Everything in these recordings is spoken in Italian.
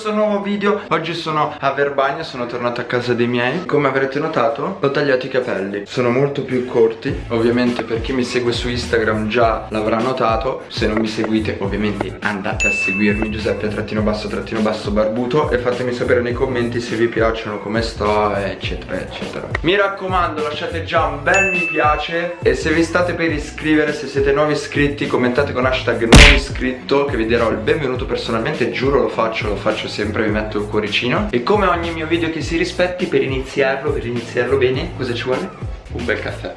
questo nuovo video. Oggi sono a Verbania, sono tornato a casa dei miei. Come avrete notato ho tagliato i capelli. Sono molto più corti Ovviamente per chi mi segue su Instagram già l'avrà notato. Se non mi seguite ovviamente andate a seguirmi Giuseppe trattino basso trattino basso barbuto E fatemi sapere nei commenti se vi piacciono come sto eccetera eccetera. Mi raccomando lasciate già un bel mi piace E se vi state per iscrivere se siete nuovi iscritti commentate con hashtag non iscritto Che vi darò il benvenuto personalmente giuro lo faccio lo faccio sempre vi metto il cuoricino. E come ogni mio video che si rispetti per iniziarlo per iniziarlo bene cosa ci vuole? un bel caffè.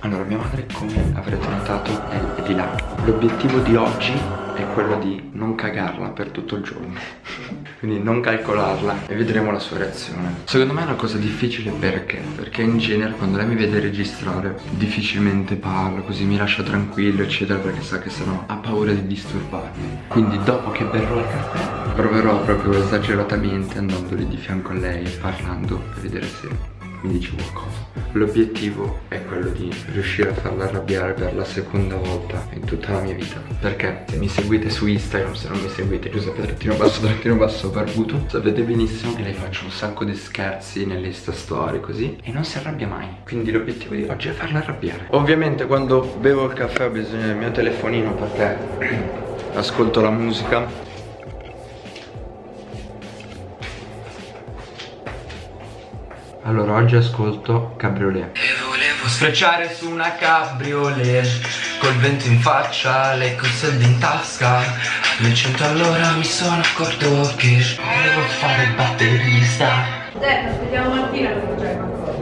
Allora mia madre come avrete notato è, di là. L'obiettivo di oggi è quello di non cagarla per tutto il giorno quindi non calcolarla e vedremo la sua reazione. Secondo me è una cosa difficile perché? Perché in genere quando lei mi vede registrare difficilmente parla così mi lascia tranquillo eccetera perché sa che sennò ha paura di disturbarmi. Quindi dopo che berrò il caffè proverò proprio esageratamente andandoli di fianco a lei parlando per vedere se mi dice qualcosa L'obiettivo è quello di riuscire a farla arrabbiare per la seconda volta in tutta la mia vita. Perché se mi seguite su Instagram, se non mi seguite Giuseppe trattino basso trattino basso barbuto Sapete benissimo che lei faccio un sacco di scherzi nelle Insta story così E non si arrabbia mai. Quindi l'obiettivo di oggi è farla arrabbiare. Ovviamente quando bevo il caffè ho bisogno del mio telefonino perché ascolto la musica Allora oggi ascolto Cabriolet. E volevo sfrecciare su una cabriolet Col vento in faccia, lei col soldi in tasca. Nel cento allora mi sono accorto che Volevo fare il batterista. Dai, aspettiamo mattina che non c'è qualcosa.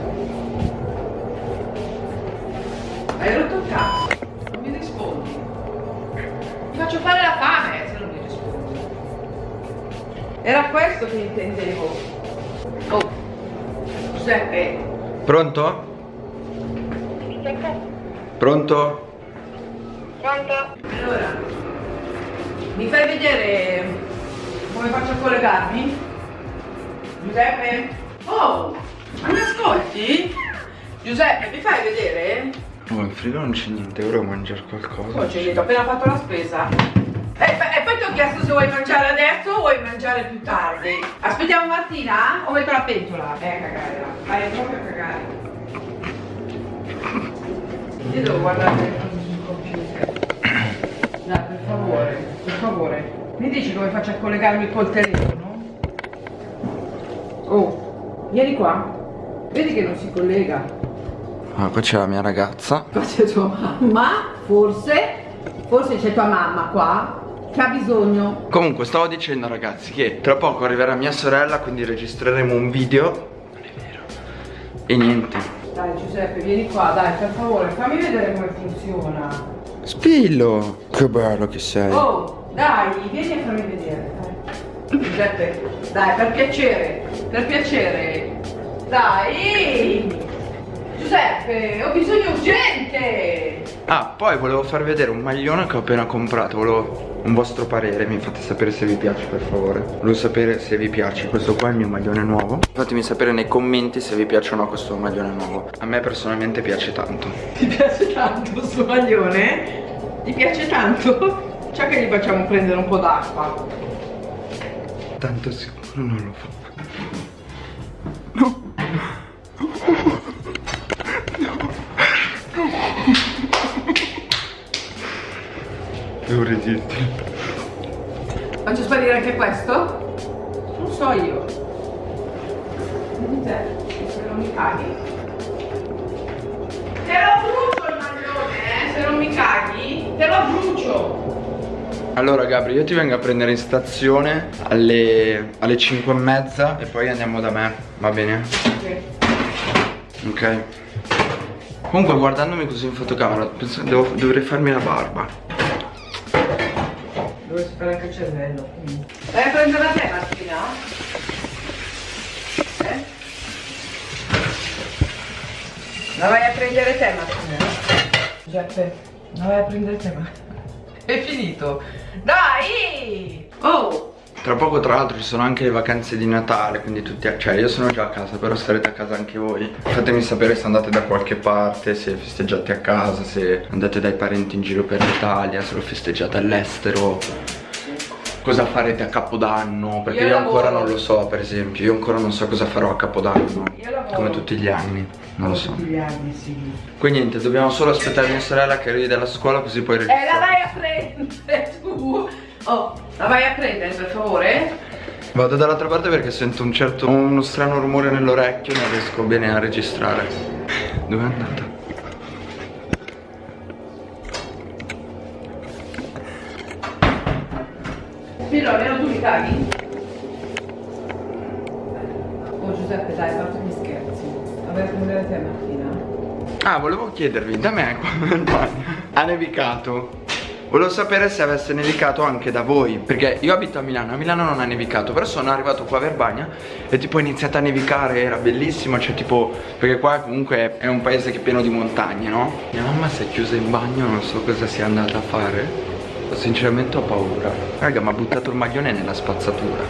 Hai rotto il cazzo? Non mi rispondi. Ti faccio fare la fame se non mi rispondi. Era questo che intendevo Giuseppe. Pronto? Pronto? Pronto? Allora, mi fai vedere come faccio a collegarmi? Giuseppe? Oh, ma mi ascolti? Giuseppe, mi fai vedere? Oh, in frigo non c'è niente, ora mangiare qualcosa. Oh, c'è niente, ho appena fatto la spesa. E, e, ho chiesto se vuoi mangiare adesso o vuoi mangiare più tardi. Aspettiamo Martina o metto la pentola? Eh, a cagare. Vai proprio a cagare. Io devo guardare sul computer. Dai, per favore, per favore. Mi dici come faccio a collegarmi col telefono? Oh, vieni qua. Vedi che non si collega. Ah, qua c'è la mia ragazza. Qua c'è tua mamma, forse. Forse c'è tua mamma qua che ha bisogno. Comunque stavo dicendo ragazzi che tra poco arriverà mia sorella Quindi registreremo un video. Non è vero. E niente. Dai Giuseppe vieni qua dai per favore fammi vedere come funziona. Spillo! Che bello che sei. Oh dai vieni a farmi vedere dai. Giuseppe dai per piacere Per piacere. Dai! Giuseppe ho bisogno urgente Ah poi volevo far vedere un maglione che ho appena comprato. Volevo un vostro parere Mi fate sapere se vi piace per favore. Volevo sapere se vi piace. Questo qua è il mio maglione nuovo. Fatemi sapere nei commenti se vi piace o no questo maglione nuovo. A me personalmente piace tanto. Ti piace tanto questo maglione? Ti piace tanto? Ciò che gli facciamo prendere un po' d'acqua. Tanto sicuro non lo fa. No Devo resistere. Faccio sparire anche questo? Non so io. Se non mi caghi. Te lo brucio il maglione, eh? Se non mi caghi, te lo brucio. Allora Gabri, io ti vengo a prendere in stazione alle, alle 5 e mezza e poi andiamo da me, va bene? Ok. Ok. Comunque guardandomi così in fotocamera, penso che devo, dovrei farmi la barba dove si anche il cervello. Mm. Vai a prendere la te Martina? Eh? La vai a prendere te Martina? Giuseppe, la vai a prendere te Martina? È finito! Dai! Oh! Tra poco tra l'altro ci sono anche le vacanze di Natale Quindi tutti, cioè io sono già a casa Però starete a casa anche voi. Fatemi sapere se andate da qualche parte Se festeggiate a casa Se andate dai parenti in giro per l'Italia Se lo festeggiate all'estero. Cosa farete a Capodanno? Perché io, Io ancora non lo so per esempio. Io ancora non so cosa farò a Capodanno. Come tutti gli anni. Non lo so. Tutti gli anni, sì. Quindi niente dobbiamo solo aspettare mia sorella che arrivi dalla scuola Così poi Eh, la registriamo vai a prendere tu. Oh, la vai a prendere per favore? Vado dall'altra parte perché sento un certo Uno strano rumore nell'orecchio Non riesco bene a registrare Dove è andata? Spiro, almeno tu mi caghi? Oh Giuseppe, dai, fate gli scherzi. Vabbè, come deve te mattina? Ah, volevo chiedervi, da me bagno ha nevicato. Volevo sapere se avesse nevicato anche da voi, perché io abito a Milano, a Milano non ha nevicato, però sono arrivato qua a Verbagna e tipo è iniziata a nevicare, era bellissimo, cioè tipo, perché qua comunque è un paese che è pieno di montagne, no? Mia mamma si è chiusa in bagno, non so cosa sia andata a fare, sinceramente ho paura. Raga, mi ha buttato il maglione nella spazzatura.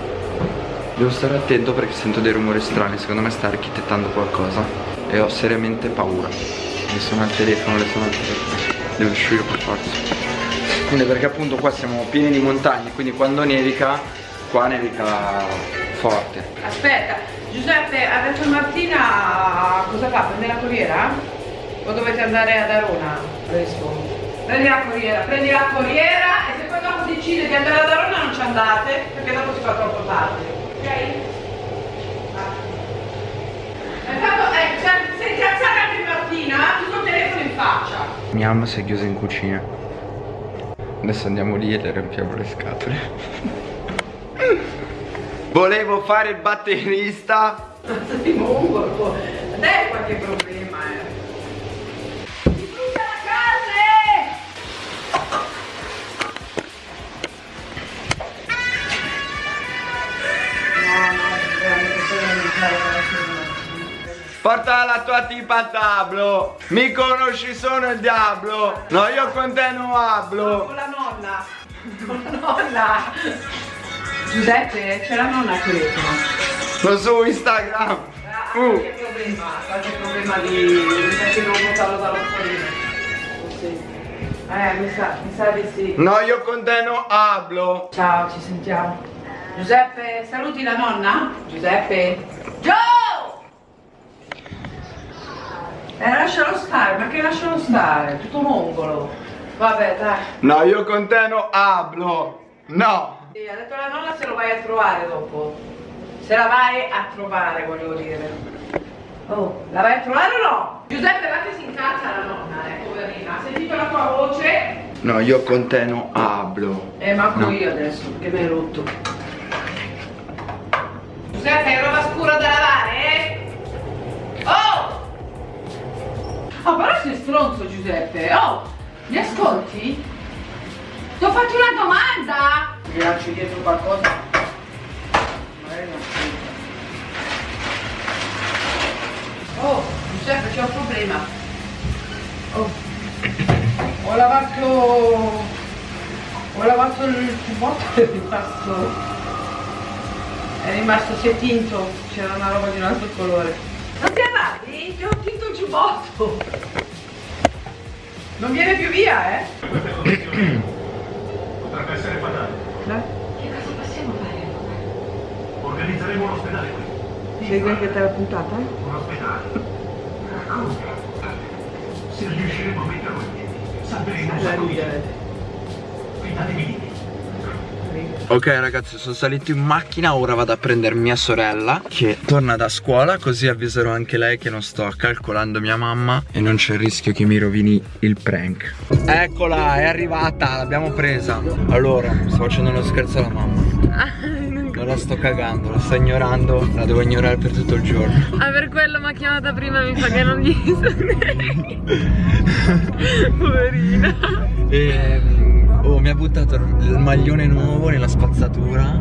Devo stare attento perché sento dei rumori strani, secondo me sta architettando qualcosa e ho seriamente paura. Mi sono al telefono, le sono al telefono. Devo uscire per forza. Quindi perché appunto qua siamo pieni di montagne, quindi quando nevica, qua nevica forte. Aspetta, Giuseppe, adesso Martina cosa fa? Prende la corriera? O dovete andare ad Arona? Rispondo. Prendi la corriera, prendi la corriera e se poi dopo decide di andare ad Arona non ci andate, perché dopo si fa troppo tardi. Ok? Ah. Intanto, eh, sei incazzata anche Martina, tutto il telefono in faccia. Mia mamma si è chiusa in cucina. Adesso andiamo lì e le riempiamo le scatole. Volevo fare il batterista. Sei mongolo. Dai qualche problema, eh. Si brucia la casa! No, no, veramente mi fare Porta la tua tipa al tablo. Mi conosci, sono il diavolo. No, io con te non hablo. Nonna. Giuseppe, c'è la nonna al telefono. Lo su Instagram. Ah, Uh. Qualche problema, qualche problema di... perché devo portarlo dallo. Sì. Eh, mi sa, mi sa di sì. No, io con te non hablo. Ciao, ci sentiamo. Giuseppe, saluti la nonna? Giuseppe? Joe! Eh, lascialo stare, ma che lascialo stare? Tutto mongolo. Vabbè, dai. No, io con te non hablo. No. Sì, ha detto la nonna se lo vai a trovare dopo. Se la vai a trovare, volevo dire. Oh, la vai a trovare o no? Giuseppe, va che si incazza la nonna, eh, poverina. Ha sentito la tua voce? No, io con te non hablo. Eh, manco No. io adesso, perché mi hai rotto. Giuseppe, hai roba scura da lavare, eh? Oh! Oh, però sei stronzo, Giuseppe. Oh, mi ascolti? Ti ho fatto una domanda! Mi lancio dietro qualcosa. Magari non ascolta. Oh, Giuseppe, c'è un problema. Oh. Ho lavato ho lavato il giubbotto e è rimasto è rimasto si è tinto c'era una roba di un altro colore non ti arrabbi? ti ho tinto il giubbotto non viene più via eh Potrebbe essere fatale. no? che cosa possiamo fare? Organizzeremo un ospedale qui. segui che te l'ha puntata? Un ospedale. Come? Se riusciremo a metterlo in piedi, salveremo un la sacco di gente. Fidatevi di me. Ok ragazzi sono salito in macchina Ora vado a prendere mia sorella Che torna da scuola Così avviserò anche lei che non sto calcolando mia mamma E non c'è il rischio che mi rovini il prank. Eccola è arrivata L'abbiamo presa. Allora sto facendo uno scherzo alla mamma. Non la sto cagando La sto ignorando La devo ignorare per tutto il giorno. Ah per quello mi ha chiamata prima mi fa che non gli Poverina. E oh, mi ha buttato il maglione nuovo nella spazzatura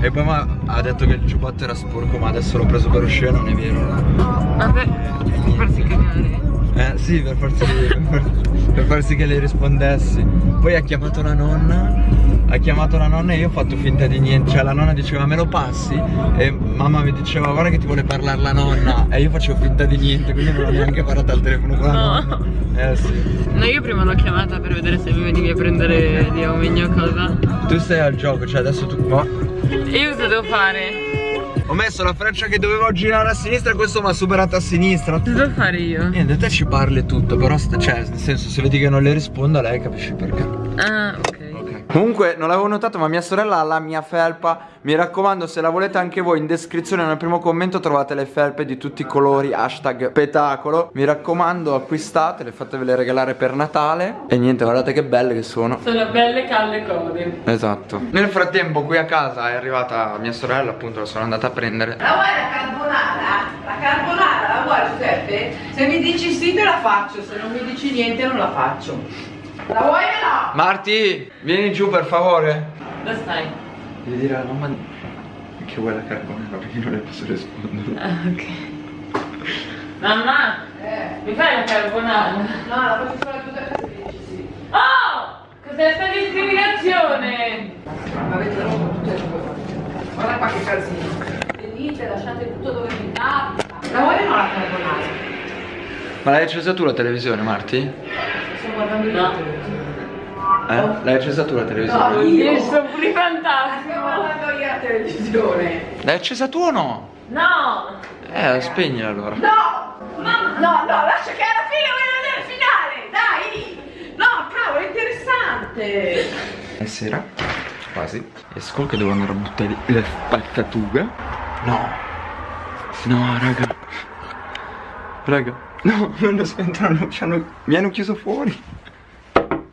E poi ha detto che il giubbotto era sporco Ma adesso l'ho preso per uscire non è vero Vabbè, farsi cagare Eh sì, per farsi, per farsi che le rispondessi. Poi ha chiamato la nonna. Ha chiamato la nonna e io ho fatto finta di niente. Cioè la nonna diceva me lo passi? E mamma mi diceva guarda che ti vuole parlare la nonna. E io facevo finta di niente, quindi non ho neanche parlato al telefono con la No. nonna. Eh sì. No, io prima l'ho chiamata per vedere se mi venivi a prendere di Omegno cosa. Tu stai al gioco, cioè adesso tu qua. E io cosa devo fare? Ho messo la freccia che dovevo girare a sinistra e questo mi ha superato a sinistra. Cosa devo fare io? Niente, te ci parli tutto, però cioè, nel senso, se vedi che non le rispondo a lei capisci perché. Ah, ok. Comunque non l'avevo notato ma mia sorella ha la mia felpa Mi raccomando se la volete anche voi in descrizione nel primo commento trovate le felpe di tutti i colori Hashtag petacolo Mi raccomando acquistatele fatevele regalare per Natale E niente guardate che belle che sono Sono belle calde code. Esatto Nel frattempo qui a casa è arrivata mia sorella appunto la sono andata a prendere La vuoi la carbonara? La carbonara la vuoi Giuseppe? Se mi dici sì te la faccio, se non mi dici niente non la faccio. La vuoi o no? Marti vieni giù per favore Dove stai? Devi dire alla mamma che vuoi la carbonara perché io non le posso rispondere Ah, ok. Mamma, Eh. mi fai la carbonara? No, la faccio solo a Giuseppe dici sì. Oh! Cos'è sta discriminazione? Ma avete rotto tutte le due. Guarda qua che casino. Venite, lasciate tutto dove vi capita. La vuoi o no la carbonara? Ma l'hai accesa tu la televisione Marti? Sto guardando il No. video. Eh? L'hai accesa tu la televisione? No, Io sono pure Sto fantastico. guardando io la televisione. L'hai accesa tu o no? No! Eh, spegnila allora. No! No, no, lascia che alla fine voglio vedere il finale, dai! No, cavolo, è interessante! È sera, quasi. Esco che devo andare a buttare le spazzature. No. No, raga. Raga. No, non lo ci hanno- mi hanno chiuso fuori.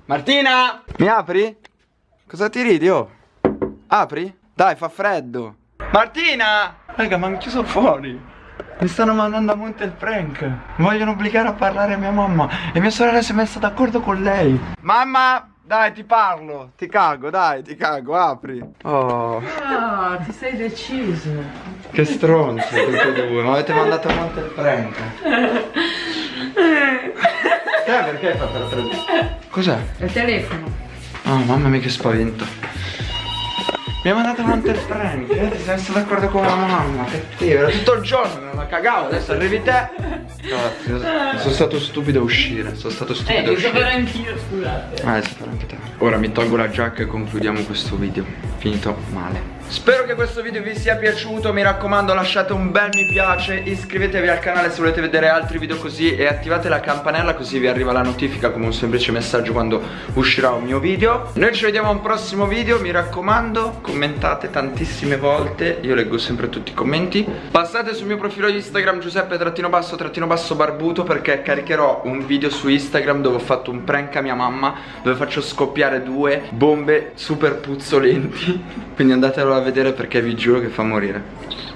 Martina! Mi apri? Cosa ti ridi, oh? Apri? Dai, fa freddo. Martina! Raga, mi hanno chiuso fuori. Mi stanno mandando a monte il prank. Mi vogliono obbligare a parlare a mia mamma. E mia sorella si è messa d'accordo con lei. Mamma, dai, ti parlo. Ti cago, dai, ti cago, apri. Oh, Ah, ti sei deciso. che stronzi tutti e due. Mi avete mandato a monte il prank. Eh, perché hai fatto la presa? Cos'è? Il telefono. Oh, mamma mia che spavento. Mi ha mandato a monte il prank. Eh, ti sei messo d'accordo con la mamma. Cattivo, era tutto il giorno, me la cagavo. Adesso arrivi te. Cazzo, sono stato stupido a uscire. Sono stato Eh, stupido a devo uscire. sapere anch'io, scusate. Ah, si farà anche te. Ora mi tolgo la giacca e concludiamo questo video. Finito male. Spero che questo video vi sia piaciuto. Mi raccomando, lasciate un bel mi piace. Iscrivetevi al canale se volete vedere altri video così. E attivate la campanella così vi arriva la notifica come un semplice messaggio quando uscirà un mio video. Noi ci vediamo a un prossimo video. Mi raccomando, commentate tantissime volte. Io leggo sempre tutti i commenti. Passate sul mio profilo Instagram Giuseppe trattino basso trattino basso barbuto perché caricherò un video su Instagram dove ho fatto un prank a mia mamma dove faccio scoppiare due bombe super puzzolenti. Quindi andatelo a vedere perché vi giuro che fa morire.